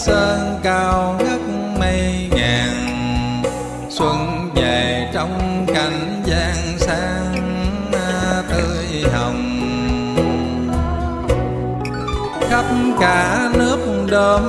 sơn cao ngất mây ngàn, xuân về trong cảnh gian sang tươi hồng. Khắp cả nước đơm